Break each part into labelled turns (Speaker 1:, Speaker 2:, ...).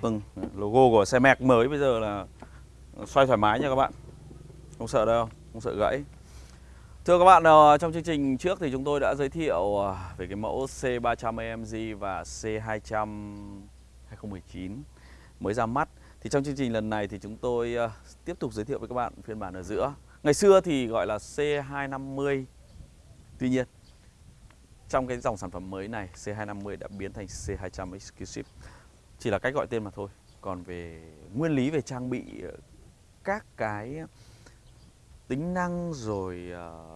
Speaker 1: Vâng, logo của xe Mac mới bây giờ là xoay thoải mái nha các bạn. Không sợ đâu, không sợ gãy. Thưa các bạn, ờ, trong chương trình trước thì chúng tôi đã giới thiệu ờ, về cái mẫu C300 AMG và C200 2019 mới ra mắt. Thì trong chương trình lần này thì chúng tôi ờ, tiếp tục giới thiệu với các bạn phiên bản ở giữa. Ngày xưa thì gọi là C250 Tuy nhiên trong cái dòng sản phẩm mới này C250 đã biến thành C200 Exclusive chỉ là cách gọi tên mà thôi. Còn về nguyên lý về trang bị ờ, các cái tính năng rồi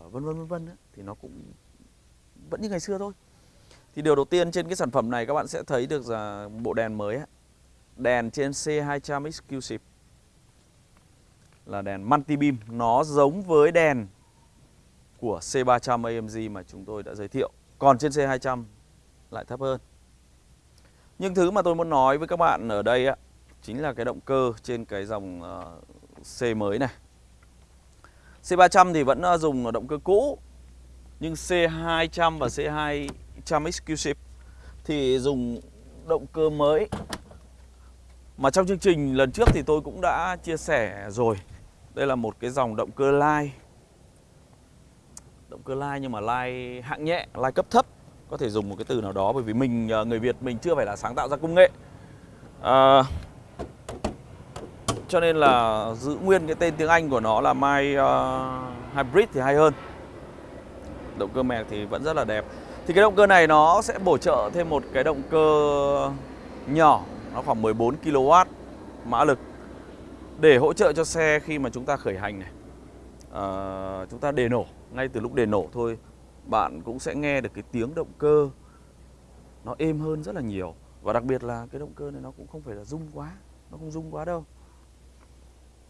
Speaker 1: uh, vân vân vân vân thì nó cũng vẫn như ngày xưa thôi. Thì điều đầu tiên trên cái sản phẩm này các bạn sẽ thấy được là bộ đèn mới ấy. đèn trên C200 Exclusive. Là đèn multi beam nó giống với đèn của C300 AMG mà chúng tôi đã giới thiệu. Còn trên C200 lại thấp hơn nhưng thứ mà tôi muốn nói với các bạn ở đây á chính là cái động cơ trên cái dòng ờ, C mới này. C300 thì vẫn ờ, dùng động cơ cũ nhưng C200 và C200 Exclusive thì dùng động cơ mới. Mà trong chương trình lần trước thì tôi cũng đã chia sẻ rồi. Đây là một cái dòng động cơ lai. Động cơ lai nhưng mà lai hạng nhẹ, lai cấp thấp có thể dùng một cái từ nào đó bởi vì mình à, người Việt mình chưa phải là sáng tạo ra công nghệ. À, cho nên là giữ nguyên cái tên tiếng Anh của nó là My uh, Hybrid thì hay hơn. Động cơ mẹc thì vẫn rất là đẹp. Thì cái động cơ này nó sẽ bổ trợ thêm một cái động cơ nhỏ nó khoảng 14 kW mã lực để hỗ trợ cho xe khi mà chúng ta khởi hành này. À, chúng ta đề nổ ngay từ lúc đề nổ thôi bạn cũng sẽ nghe được cái tiếng động cơ. Nó êm hơn rất là nhiều. Và đặc biệt là cái động cơ này nó cũng không phải là rung quá nó không rung quá đâu.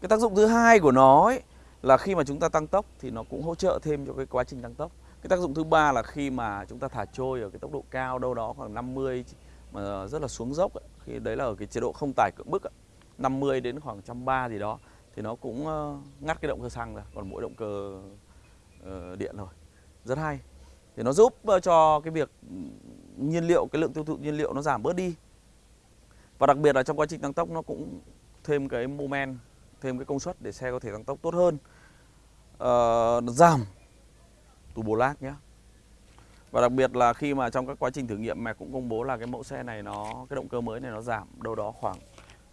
Speaker 1: Cái tác dụng thứ hai của nó ấy, là khi mà chúng ta tăng tốc thì nó cũng hỗ trợ thêm cho cái quá trình tăng tốc. Cái tác dụng thứ ba là khi mà chúng ta thả trôi ở cái tốc độ cao đâu đó khoảng 50 mà rất là xuống dốc ấy, khi đấy là ở cái chế độ không tải cưỡng bức ấy, 50 đến khoảng 130 gì đó thì nó cũng ờ, ngắt cái động cơ xăng ra còn mỗi động cơ uh, điện rồi rất hay thì nó giúp ờ, cho cái việc nhiên liệu cái lượng tiêu thụ nhiên liệu nó giảm bớt đi và đặc biệt là trong quá trình tăng tốc nó cũng thêm cái moment thêm cái công suất để xe có thể tăng tốc tốt hơn à, giảm turbo lag nhé và đặc biệt là khi mà trong các quá trình thử nghiệm mẹ cũng công bố là cái mẫu xe này nó cái động cơ mới này nó giảm đâu đó khoảng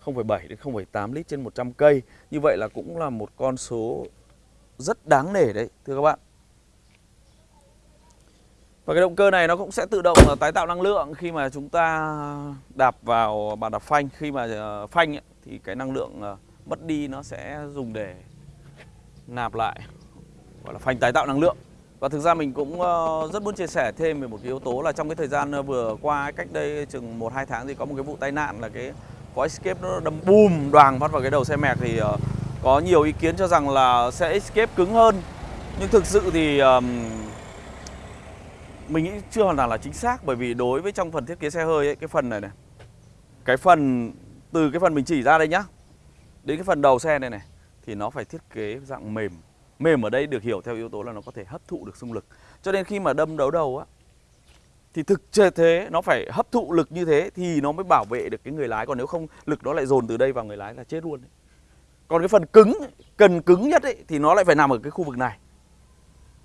Speaker 1: 0,7 đến 0,8 lít trên 100 cây. Như vậy là cũng là một con số rất đáng nể đấy thưa các bạn. Và cái động cơ này nó cũng sẽ tự động ờ, tái tạo năng lượng khi mà chúng ta đạp vào bàn đạp phanh. Khi mà ờ, phanh ấy, thì cái năng lượng ờ, mất đi nó sẽ dùng để nạp lại Gọi là phanh tái tạo năng lượng. Và thực ra mình cũng rất muốn chia sẻ thêm về một cái yếu tố là trong cái thời gian vừa qua cách đây chừng 1-2 tháng thì có một cái vụ tai nạn là cái có Escape nó đâm bùm đoàn phát vào cái đầu xe mẹc thì có nhiều ý kiến cho rằng là xe Escape cứng hơn. Nhưng thực sự thì mình nghĩ chưa hoàn toàn là chính xác bởi vì đối với trong phần thiết kế xe hơi ấy, cái phần này này cái phần từ cái phần mình chỉ ra đây nhá đến cái phần đầu xe này này thì nó phải thiết kế dạng mềm. Mềm ở đây được hiểu theo yếu tố là nó có thể hấp thụ được xung lực. Cho nên khi mà đâm đấu đầu á thì thực chế thế nó phải hấp thụ lực như thế thì nó mới bảo vệ được cái người lái. Còn nếu không lực nó lại dồn từ đây vào người lái là chết luôn đấy. còn cái phần cứng cần cứng nhất ấy, thì nó lại phải nằm ở cái khu vực này.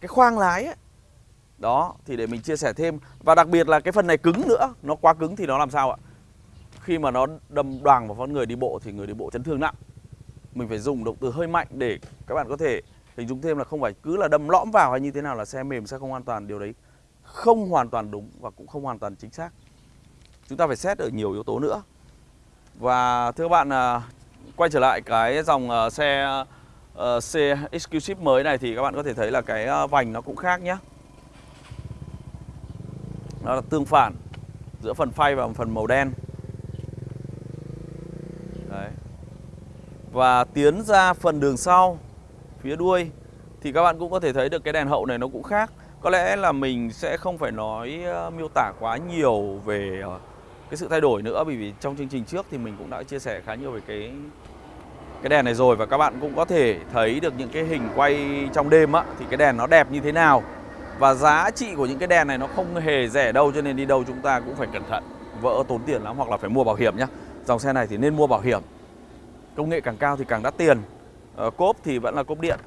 Speaker 1: Cái khoang lái ấy, đó thì để mình chia sẻ thêm. Và đặc biệt là cái phần này cứng nữa. Nó quá cứng thì nó làm sao ạ? Khi mà nó đâm đoàn vào con người đi bộ thì người đi bộ chấn thương nặng mình phải dùng động từ hơi mạnh để các bạn có thể hình dung thêm là không phải cứ là đâm lõm vào hay như thế nào là xe mềm xe không an toàn. Điều đấy không hoàn toàn đúng và cũng không hoàn toàn chính xác. Chúng ta phải xét ở nhiều yếu tố nữa. Và thưa các bạn à, quay trở lại cái dòng à, xe à, xe uh, Exclusive mới này thì các bạn có thể thấy là cái vành nó cũng khác nhé đó là tương phản giữa phần phay và phần màu đen. Đấy. và tiến ra phần đường sau phía đuôi thì các bạn cũng có thể thấy được cái đèn hậu này nó cũng khác. Có lẽ là mình sẽ không phải nói uh, miêu tả quá nhiều về uh, cái sự thay đổi nữa bởi vì trong chương trình trước thì mình cũng đã chia sẻ khá nhiều về cái cái đèn này rồi. Và các bạn cũng có thể thấy được những cái hình quay trong đêm á thì cái đèn nó đẹp như thế nào và giá trị của những cái đèn này nó không hề rẻ đâu cho nên đi đâu chúng ta cũng phải cẩn thận. Vỡ tốn tiền lắm hoặc là phải mua bảo hiểm nhá. Dòng xe này thì nên mua bảo hiểm. Công nghệ càng cao thì càng đắt tiền. À, cốp thì vẫn là cốp điện.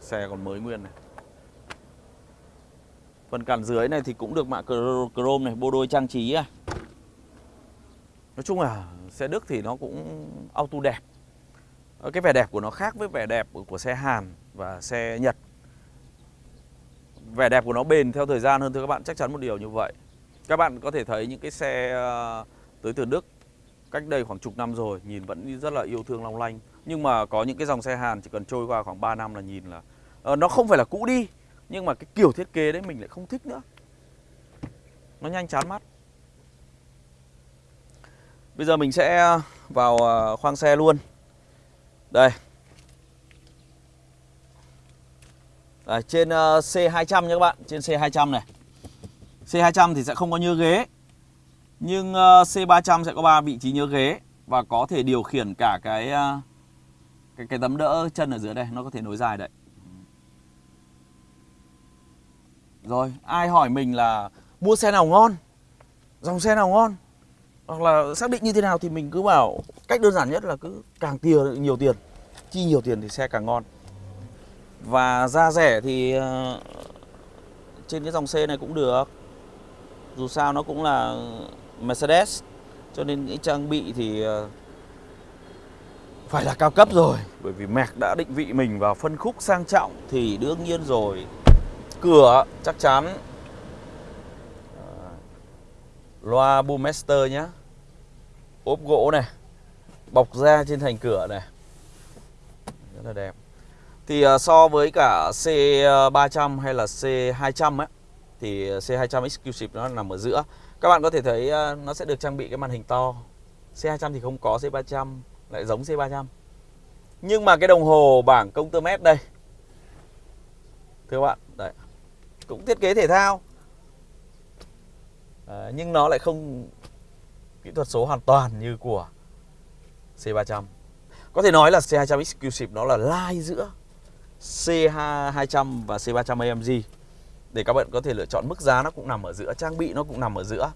Speaker 1: Xe còn mới nguyên này. Phần cản dưới này thì cũng được mạ chrome này bô đôi trang trí à nói chung là xe Đức thì nó cũng auto đẹp. Ờ, cái vẻ đẹp của nó khác với vẻ đẹp của xe Hàn và xe Nhật vẻ đẹp của nó bền theo thời gian hơn thưa các bạn chắc chắn một điều như vậy. Các bạn có thể thấy những cái xe ờ, tới từ Đức cách đây khoảng chục năm rồi nhìn vẫn rất là yêu thương long lanh. Nhưng mà có những cái dòng xe Hàn chỉ cần trôi qua khoảng 3 năm là nhìn là uh, nó không phải là cũ đi nhưng mà cái kiểu thiết kế đấy mình lại không thích nữa. Nó nhanh chán mắt. Bây giờ mình sẽ vào ờ, khoang xe luôn. Đây. Đấy, trên ờ, C200 nha các bạn trên C200 này C200 thì sẽ không có nhớ ghế nhưng ờ, C300 sẽ có ba vị trí nhớ ghế và có thể điều khiển cả cái cái cái tấm đỡ chân ở dưới đây nó có thể nối dài đấy. Rồi, ai hỏi mình là mua xe nào ngon? Dòng xe nào ngon? Hoặc là xác định như thế nào thì mình cứ bảo cách đơn giản nhất là cứ càng tiền nhiều tiền, chi nhiều tiền thì xe càng ngon. Và giá rẻ thì ờ, trên cái dòng xe này cũng được. Dù sao nó cũng là Mercedes, cho nên những trang bị thì ờ, phải là cao cấp rồi. Bởi vì Merc đã định vị mình vào phân khúc sang trọng thì đương nhiên rồi. Cửa chắc chắn. Ờ, loa Boommaster nhá. Ốp gỗ này, bọc da trên thành cửa này. Rất là đẹp thì à, so với cả C300 à, hay là C200 ấy thì C200 Exclusive nó nằm ở giữa. Các bạn có thể thấy à, nó sẽ được trang bị cái màn hình to. C200 thì không có C300 lại giống C300 nhưng mà cái đồng hồ bảng công tơ mét đây thưa các bạn đấy cũng thiết kế thể thao. À, nhưng nó lại không kỹ thuật số hoàn toàn như của C300 có thể nói là C200 Exclusive nó là lai giữa C200 và C300 AMG để các bạn có thể lựa chọn mức giá nó cũng nằm ở giữa trang bị nó cũng nằm ở giữa.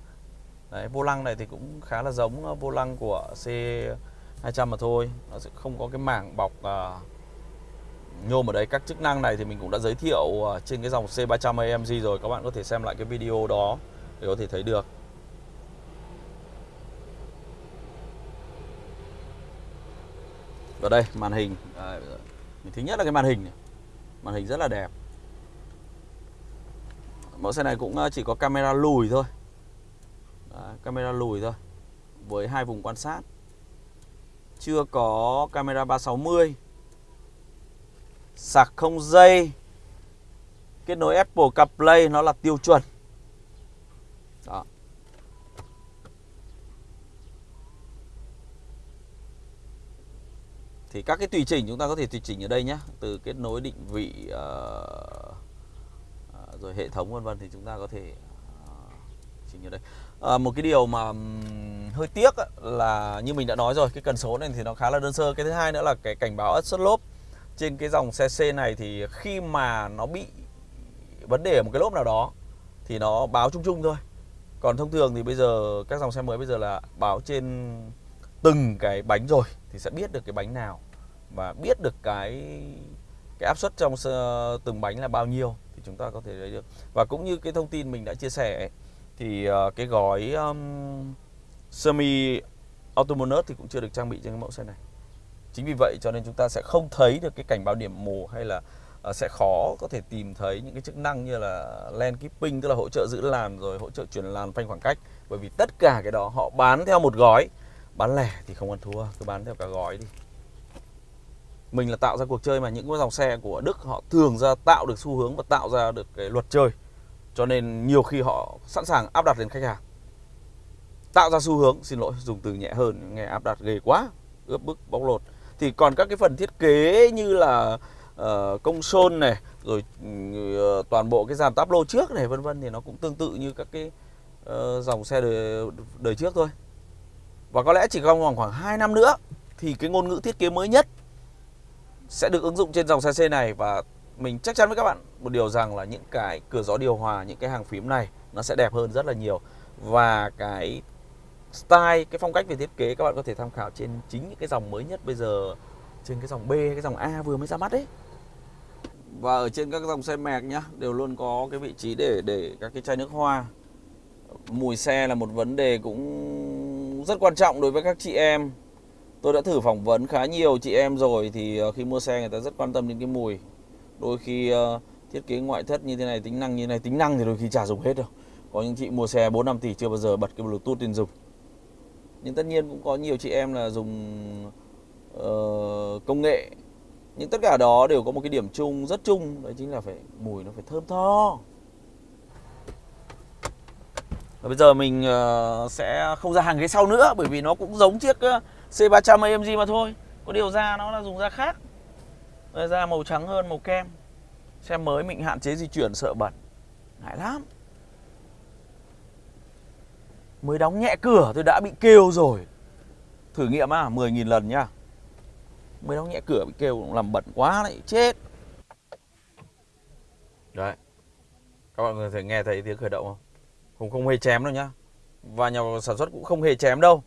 Speaker 1: Đấy vô lăng này thì cũng khá là giống ờ, vô lăng của C200 mà thôi. Nó sẽ không có cái mảng bọc uh, nhôm ở đây. Các chức năng này thì mình cũng đã giới thiệu uh, trên cái dòng C300 AMG rồi. Các bạn có thể xem lại cái video đó để có thể thấy được. Và đây màn hình. À, Thứ nhất là cái màn hình này. Màn hình rất là đẹp. Mẫu xe này cũng ờ, chỉ có camera lùi thôi. Đấy, Camera lùi thôi Với hai vùng quan sát. Chưa có camera 360 Sạc không dây. Kết nối Apple CarPlay nó là tiêu chuẩn Đó thì các cái tùy chỉnh chúng ta có thể tùy chỉnh ở đây nhé Từ kết nối định vị uh, rồi hệ thống vân vân thì chúng ta có thể uh, chỉnh ở đây. À, một cái điều mà hơi tiếc là như mình đã nói rồi cái cần số này thì nó khá là đơn sơ. Cái thứ hai nữa là cái cảnh báo ất xuất lốp trên cái dòng xe C này thì khi mà nó bị vấn đề ở một cái lốp nào đó thì nó báo chung chung thôi. Còn thông thường thì bây giờ các dòng xe mới bây giờ là báo trên từng cái bánh rồi thì sẽ biết được cái bánh nào và biết được cái cái áp suất trong từng bánh là bao nhiêu thì chúng ta có thể lấy được. Và cũng như cái thông tin mình đã chia sẻ thì ờ, cái gói um, semi autonomous thì cũng chưa được trang bị trên cái mẫu xe này. Chính vì vậy cho nên chúng ta sẽ không thấy được cái cảnh báo điểm mù hay là uh, sẽ khó có thể tìm thấy những cái chức năng như là lane keeping tức là hỗ trợ giữ làn rồi hỗ trợ chuyển làn phanh khoảng cách. Bởi vì tất cả cái đó họ bán theo một gói bán lẻ thì không ăn thua cứ bán theo cả gói đi. Mình là tạo ra cuộc chơi mà những cái dòng xe của Đức họ thường ra tạo được xu hướng và tạo ra được cái luật chơi. Cho nên nhiều khi họ sẵn sàng áp đặt lên khách hàng. Tạo ra xu hướng xin lỗi dùng từ nhẹ hơn nghe áp đặt ghê quá ướp bức bóc lột. Thì còn các cái phần thiết kế như là uh, công sôn này rồi uh, toàn bộ cái dàn táp lô trước này vân vân thì nó cũng tương tự như các cái uh, dòng xe đời, đời trước thôi và có lẽ chỉ còn khoảng khoảng 2 năm nữa thì cái ngôn ngữ thiết kế mới nhất sẽ được ứng dụng trên dòng xe C này. Và mình chắc chắn với các bạn một điều rằng là những cái cửa gió điều hòa, những cái hàng phím này nó sẽ đẹp hơn rất là nhiều. Và cái style cái phong cách về thiết kế các bạn có thể tham khảo trên chính những cái dòng mới nhất bây giờ trên cái dòng B cái dòng A vừa mới ra mắt đấy và ở trên các dòng xe mạc nhá đều luôn có cái vị trí để để các cái chai nước hoa. Mùi xe là một vấn đề cũng rất quan trọng đối với các chị em. Tôi đã thử phỏng vấn khá nhiều chị em rồi thì ờ, khi mua xe người ta rất quan tâm đến cái mùi. Đôi khi uh, thiết kế ngoại thất như thế này tính năng như thế này tính năng thì đôi khi chả dùng hết đâu. Có những chị mua xe 4 5 tỷ chưa bao giờ bật cái bluetooth lên dùng. Nhưng tất nhiên cũng có nhiều chị em là dùng uh, công nghệ. Nhưng tất cả đó đều có một cái điểm chung rất chung đấy chính là phải mùi nó phải thơm tho và bây giờ mình uh, sẽ không ra hàng ghế sau nữa bởi vì nó cũng giống chiếc ờ, C300 AMG mà thôi. Có điều da nó là dùng da khác. Da màu trắng hơn màu kem. Xe mới mình hạn chế di chuyển sợ bẩn. Ngại lắm. Mới đóng nhẹ cửa tôi đã bị kêu rồi. Thử nghiệm à 10.000 lần nhá mới đóng nhẹ cửa bị kêu làm bẩn quá lại chết. Đấy. Các bạn có thể nghe thấy tiếng khởi động không? Không không hề chém đâu nhá. Và nhà sản xuất cũng không hề chém đâu.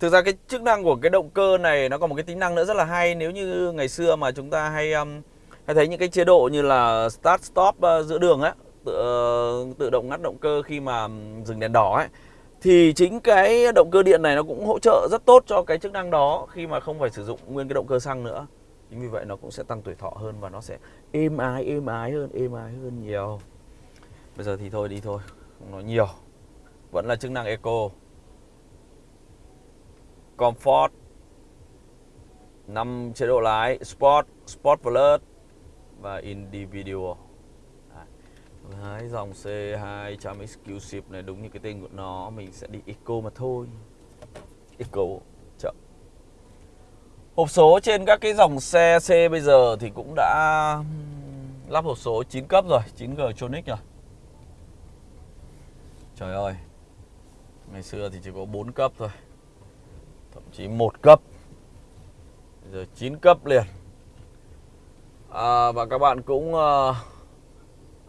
Speaker 1: Thực ra cái chức năng của cái động cơ này nó còn một cái tính năng nữa rất là hay. Nếu như ngày xưa mà chúng ta hay um, hay thấy những cái chế độ như là start stop uh, giữa đường ấy tự, uh, tự động ngắt động cơ khi mà um, dừng đèn đỏ ấy thì chính cái động cơ điện này nó cũng hỗ trợ rất tốt cho cái chức năng đó khi mà không phải sử dụng nguyên cái động cơ xăng nữa. Chính vì vậy nó cũng sẽ tăng tuổi thọ hơn và nó sẽ êm ái êm ái hơn êm ái hơn nhiều. Bây giờ thì thôi đi thôi không nói nhiều. Vẫn là chức năng eco. Comfort. 5 chế độ lái sport sport plus và individual. Đấy, dòng C200 Exclusive này đúng như cái tên của nó Mình sẽ đi Eco mà thôi. Eco chậm. Hộp số trên các cái dòng xe C bây giờ thì cũng đã lắp hộp số 9 cấp rồi 9G Tronic rồi. Trời ơi Ngày xưa thì chỉ có 4 cấp thôi Thậm chí một cấp Bây giờ 9 cấp liền à, Và các bạn cũng à,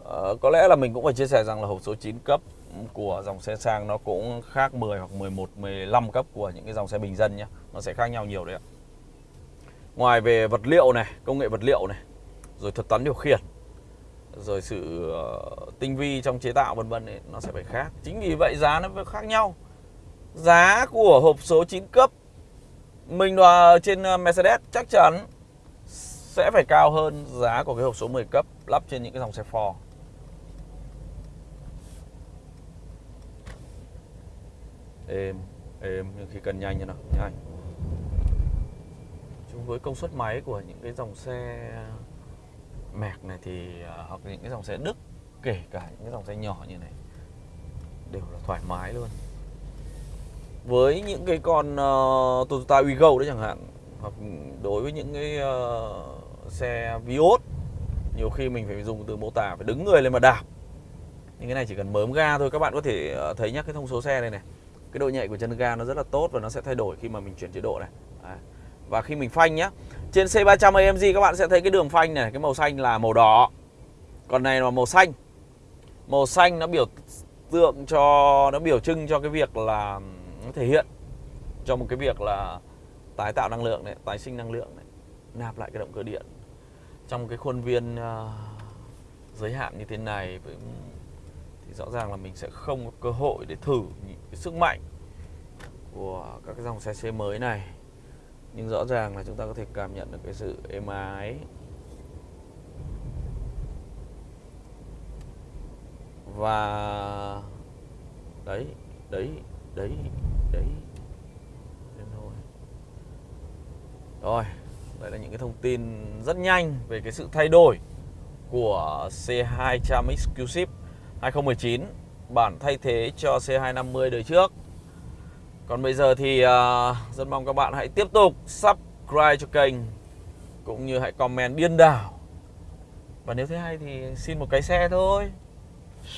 Speaker 1: à, có lẽ là mình cũng phải chia sẻ rằng là hộp số 9 cấp của dòng xe sang nó cũng khác 10 hoặc 11, 15 cấp của những cái dòng xe bình dân nhé. Nó sẽ khác nhau nhiều đấy ạ. Ngoài về vật liệu này, công nghệ vật liệu này, rồi thuật toán điều khiển, rồi sự ờ, tinh vi trong chế tạo vân vân nó sẽ phải khác. Chính vì vậy giá nó phải khác nhau. Giá của hộp số 9 cấp mình đòi trên ờ, Mercedes chắc chắn sẽ phải cao hơn giá của cái hộp số 10 cấp lắp trên những cái dòng xe Ford. êm êm, nhưng khi cần nhanh như nào, nhanh chúng với công suất máy của những cái dòng xe mẹc này thì ờ, hoặc những cái dòng xe đức kể cả những cái dòng xe nhỏ như này đều là thoải mái luôn. Với những cái con uh, Toyota Wigo đấy chẳng hạn hoặc đối với những cái uh, xe Vios nhiều khi mình phải dùng từ mô tả phải đứng người lên mà đạp. Nhưng cái này chỉ cần mớm ga thôi các bạn có thể thấy nhá cái thông số xe này này. Cái độ nhạy của chân ga nó rất là tốt và nó sẽ thay đổi khi mà mình chuyển chế độ này. À. và khi mình phanh nhá trên C300 AMG các bạn sẽ thấy cái đường phanh này cái màu xanh là màu đỏ. Còn này là màu xanh. Màu xanh nó biểu tượng cho nó biểu trưng cho cái việc là nó thể hiện cho một cái việc là tái tạo năng lượng này tái sinh năng lượng này nạp lại cái động cơ điện. Trong cái khuôn viên uh, giới hạn như thế này với thì rõ ràng là mình sẽ không có cơ hội để thử những cái sức mạnh của các cái dòng xe C mới này nhưng rõ ràng là chúng ta có thể cảm nhận được cái sự êm ái. Và đấy đấy đấy đấy. Đến thôi. Rồi, đây là những cái thông tin rất nhanh về cái sự thay đổi của C200 Exclusive 2019 bản thay thế cho C250 đời trước còn bây giờ thì uh, rất mong các bạn hãy tiếp tục subscribe cho kênh cũng như hãy comment điên đảo. Và nếu thấy hay thì xin một cái xe thôi.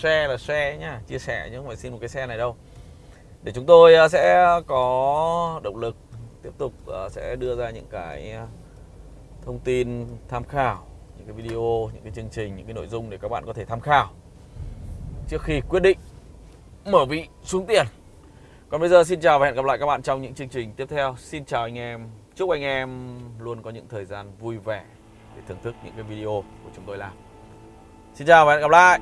Speaker 1: Share là share nhá chia sẻ chứ không phải xin một cái xe này đâu. Để chúng tôi uh, sẽ có động lực tiếp tục uh, sẽ đưa ra những cái thông tin tham khảo những cái video những cái chương trình những cái nội dung để các bạn có thể tham khảo. Trước khi quyết định mở vị xuống tiền. Còn bây giờ xin chào và hẹn gặp lại các bạn trong những chương trình tiếp theo. Xin chào anh em. Chúc anh em luôn có những thời gian vui vẻ để thưởng thức những cái video của chúng tôi làm. Xin chào và hẹn gặp lại.